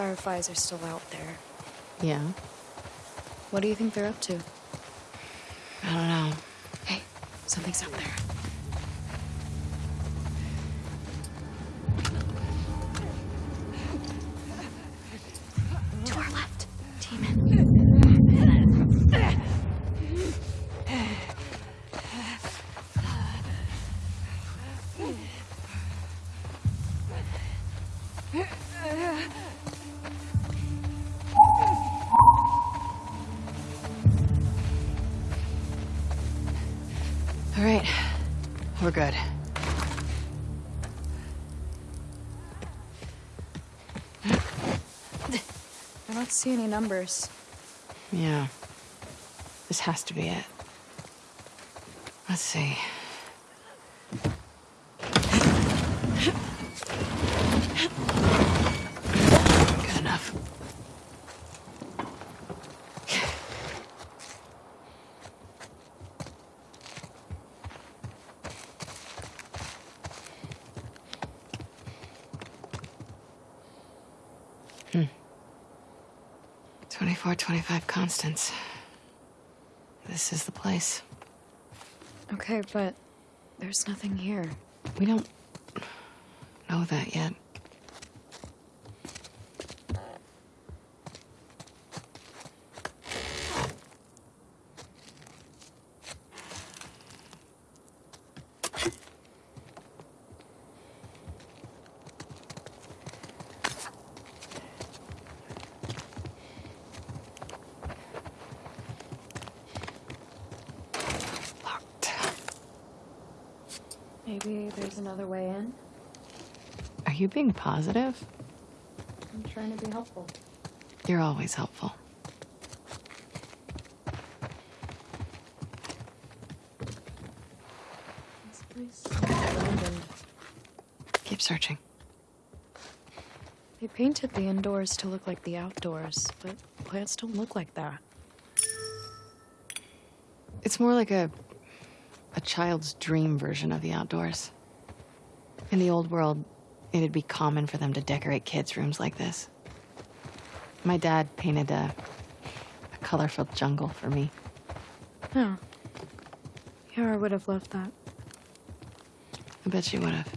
Fireflies are still out there. Yeah? What do you think they're up to? I don't know. Hey, something's up there. All right. We're good. I don't see any numbers. Yeah. This has to be it. Let's see. Good enough. Hmm. 24, 25 Constance. This is the place. Okay, but there's nothing here. We don't know that yet. Locked. Maybe there's another way in. Are you being positive? I'm trying to be helpful. You're always helpful. This place is abandoned. Keep searching. They painted the indoors to look like the outdoors, but plants don't look like that. It's more like a a child's dream version of the outdoors. In the old world, it'd be common for them to decorate kids' rooms like this. My dad painted a, a colorful jungle for me. Oh. Yara would have loved that. I bet she would have.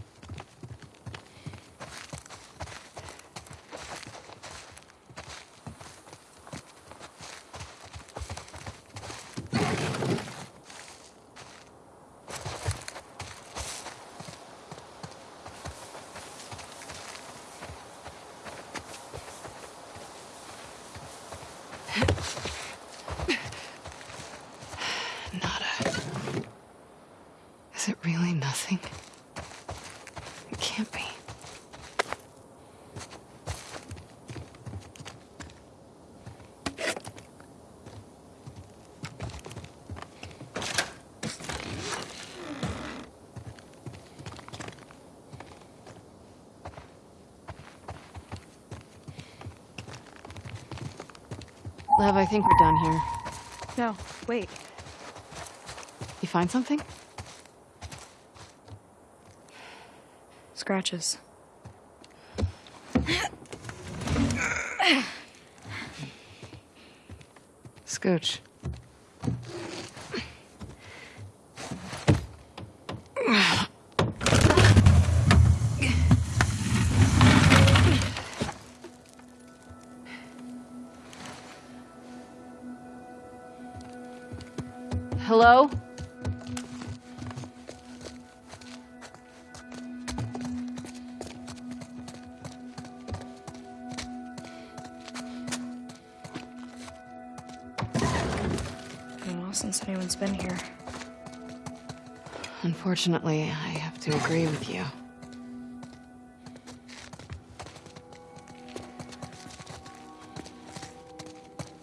Nada. Is it really nothing? It can't be. Lev, I think we're done here. No, wait. You find something? Scratches. Scooch. Hello? Been a while since anyone's been here. Unfortunately, I have to agree with you.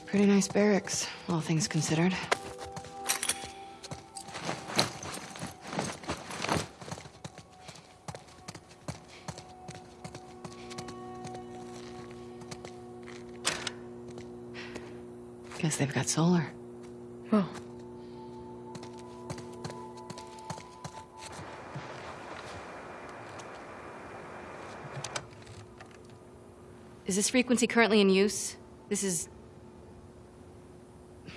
Pretty nice barracks, all things considered. Guess they've got solar. Oh. Is this frequency currently in use? This is. Do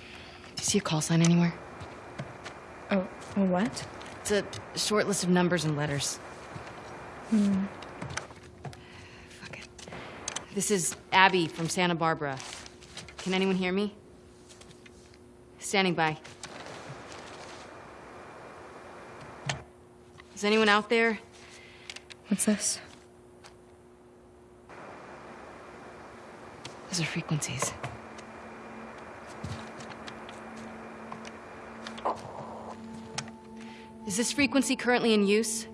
you see a call sign anywhere? Oh, a what? It's a short list of numbers and letters. Hmm. Fuck it. This is Abby from Santa Barbara. Can anyone hear me? Standing by. Is anyone out there? What's this? Those are frequencies. Is this frequency currently in use?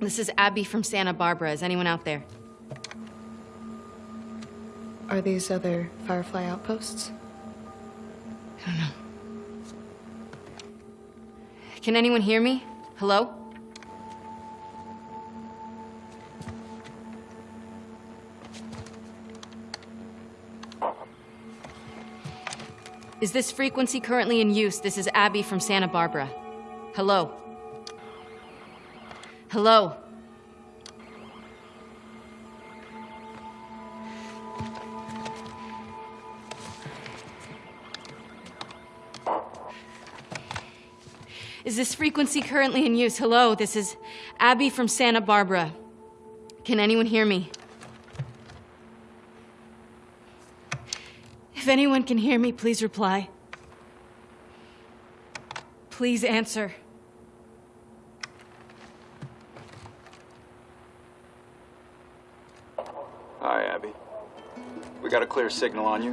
This is Abby from Santa Barbara. Is anyone out there? Are these other Firefly outposts? I don't know. Can anyone hear me? Hello? Is this frequency currently in use? This is Abby from Santa Barbara. Hello? Hello? Is this frequency currently in use? Hello, this is Abby from Santa Barbara. Can anyone hear me? If anyone can hear me, please reply. Please answer. Hi, Abby. We got a clear signal on you.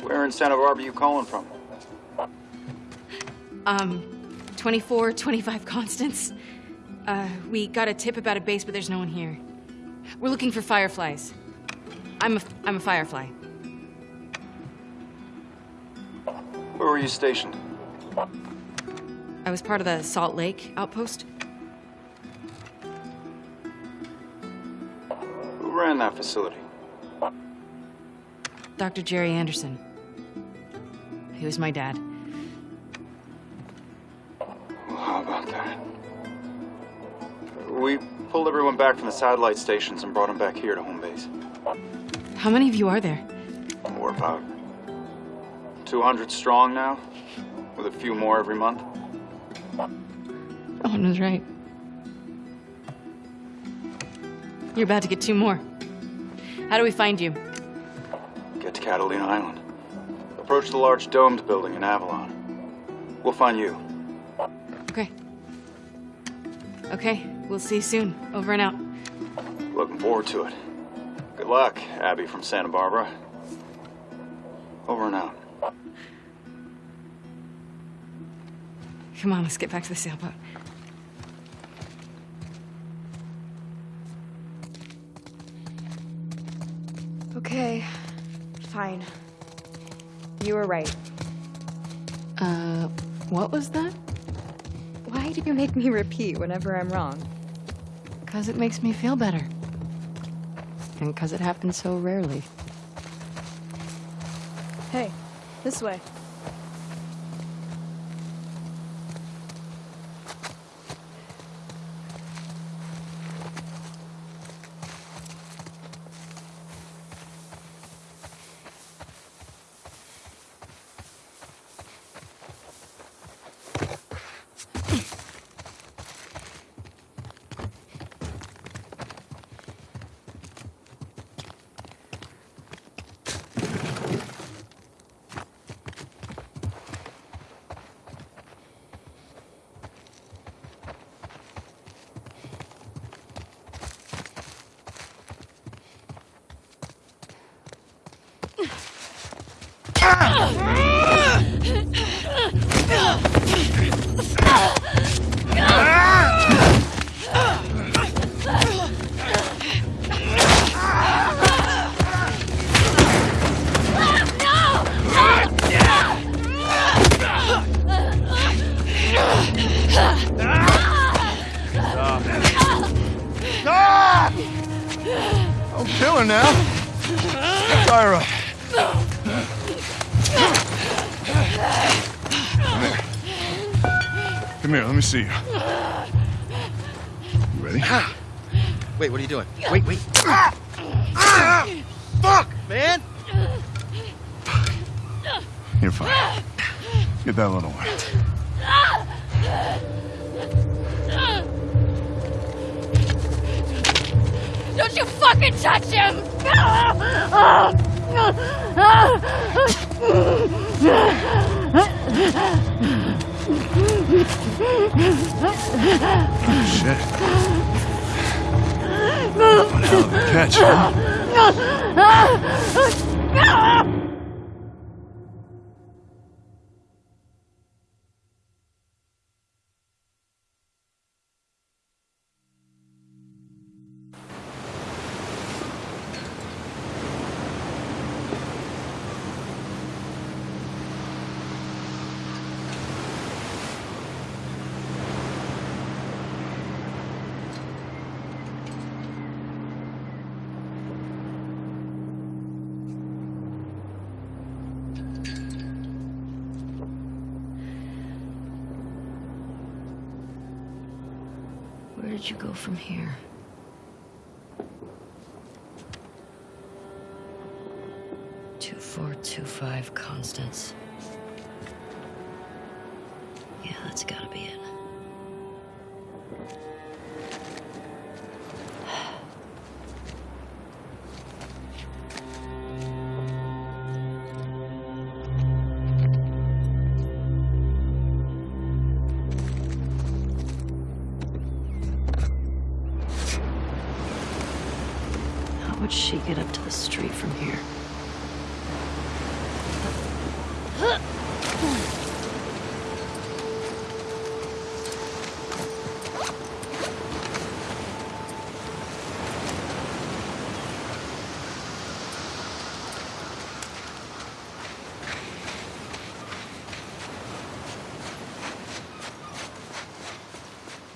Where in Santa Barbara are you calling from? Um, 24, 25 Constance. Uh, we got a tip about a base, but there's no one here. We're looking for fireflies. I'm a, I'm a firefly. Where were you stationed? I was part of the Salt Lake outpost. Who ran that facility? Dr. Jerry Anderson. He was my dad. We pulled everyone back from the satellite stations and brought them back here to home base. How many of you are there? We're about 200 strong now, with a few more every month. Owen was right. You're about to get two more. How do we find you? Get to Catalina Island. Approach the large domed building in Avalon. We'll find you. Okay. Okay, we'll see you soon. Over and out. Looking forward to it. Good luck, Abby from Santa Barbara. Over and out. Come on, let's get back to the sailboat. Okay, fine. You were right. Uh, what was that? Why do you make me repeat whenever I'm wrong? Because it makes me feel better. And because it happens so rarely. Hey, this way. I'm killing now. Tyra. Come here, let me see you. You ready? Ah. Wait, what are you doing? Wait, wait. Ah. Ah. Fuck! man. You're fine. Get that little one. Don't you fucking touch him! Shit. One hell of a catch, huh? Where did you go from here? Two four two five Constance. Yeah, that's gotta be it.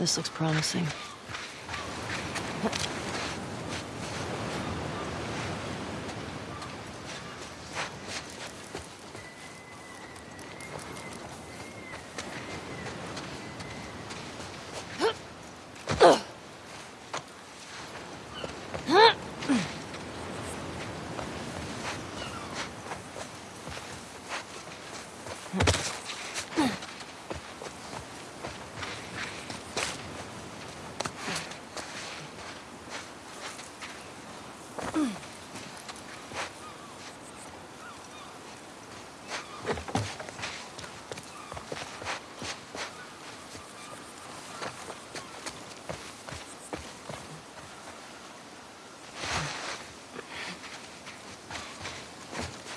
This looks promising.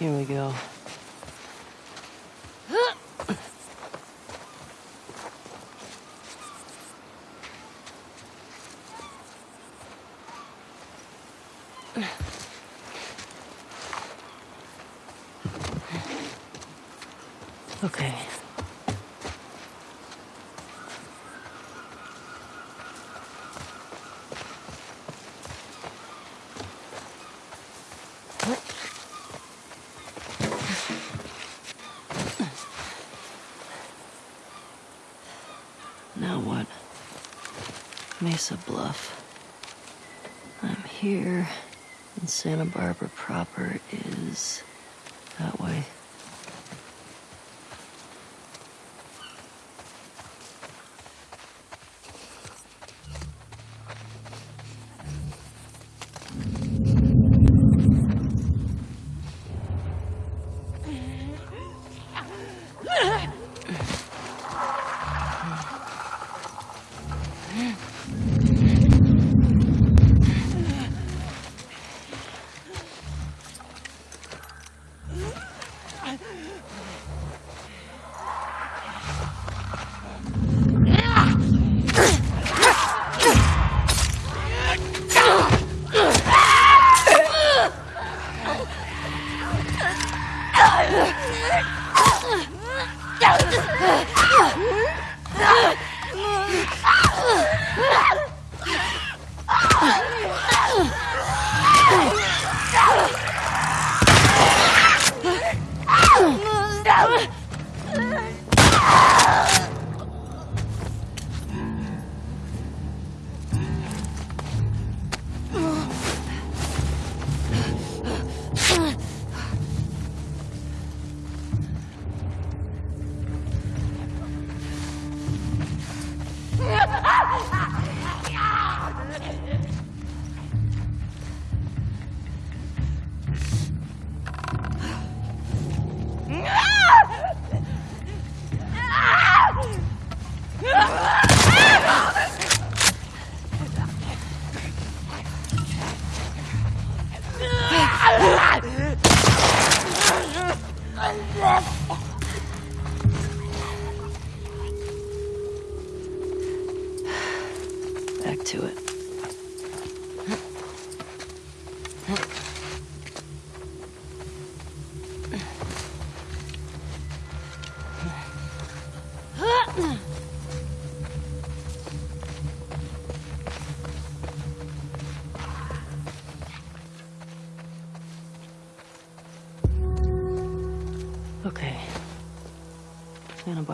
Here we go. Okay. Now what? Mesa Bluff. I'm here, and Santa Barbara proper is that way.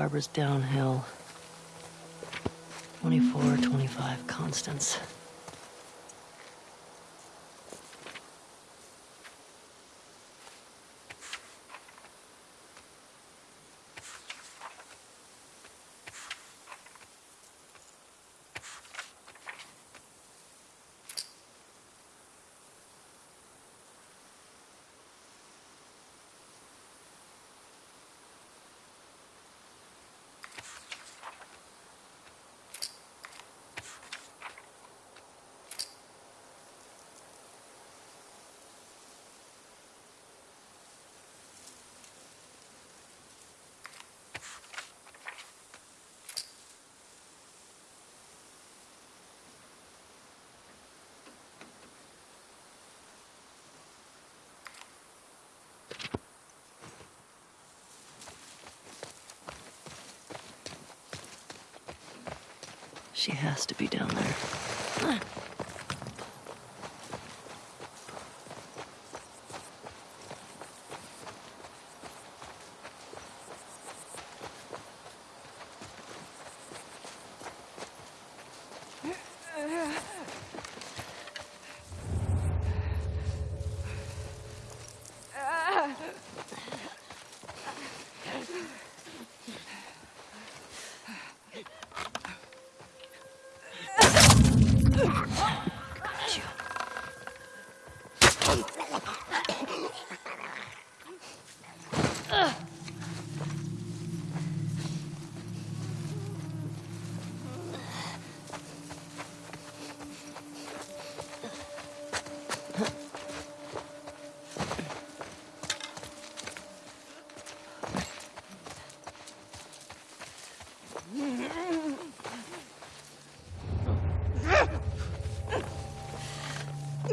Barbara's downhill. 24, 25 Constance. She has to be down there.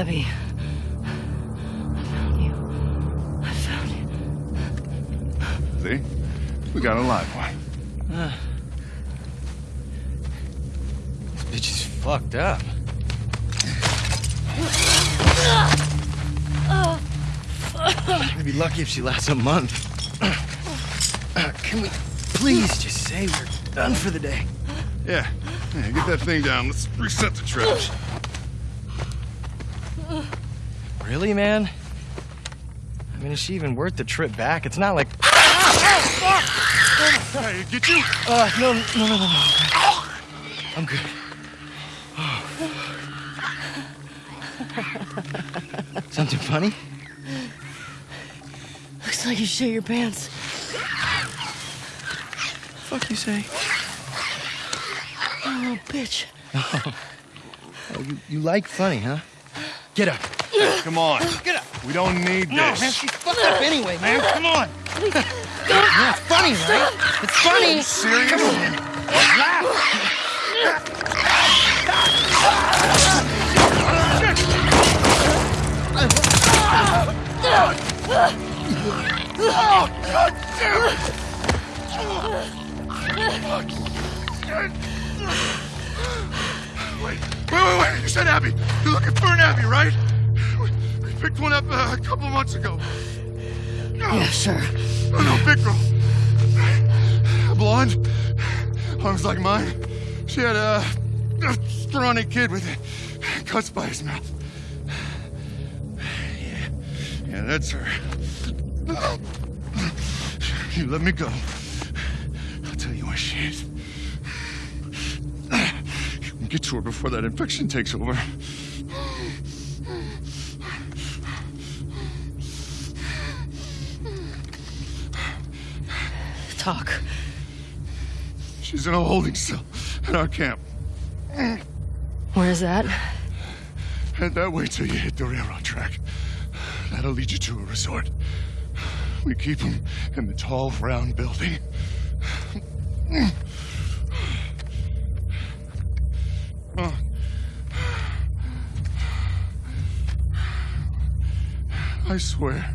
Abby. I found you. I found you. See? We got a live one. Uh. This bitch is fucked up. I'd be lucky if she lasts a month. Can we please just say we're done for the day? Yeah. Yeah, get that thing down. Let's reset the trash. Really, man? I mean, is she even worth the trip back? It's not like. Hey, get you! Uh, no, no, no, no, no. I'm good. Something funny? Looks like you shit your pants. Fuck you say? Oh, bitch. Oh, you, you like funny, huh? Get up. Come on. Get up. We don't need no, this. No, man, she's fucked up anyway, man. Come on. yeah, it's funny, right? It's funny. You serious? Come on. Oh, God damn it! Wait, wait, wait, wait! You said Abby! You're looking for an Abby, right? Picked one up uh, a couple months ago. Yeah, sure. Oh, no, big girl. Blonde, arms like mine. She had a, a scrawny kid with cuts by his mouth. Yeah, yeah, that's her. You let me go. I'll tell you where she is. You can get to her before that infection takes over. Talk. She's in a holding cell at our camp. Where's that? Head that way till you hit the railroad track. That'll lead you to a resort. We keep them in the tall, round building. Oh. I swear,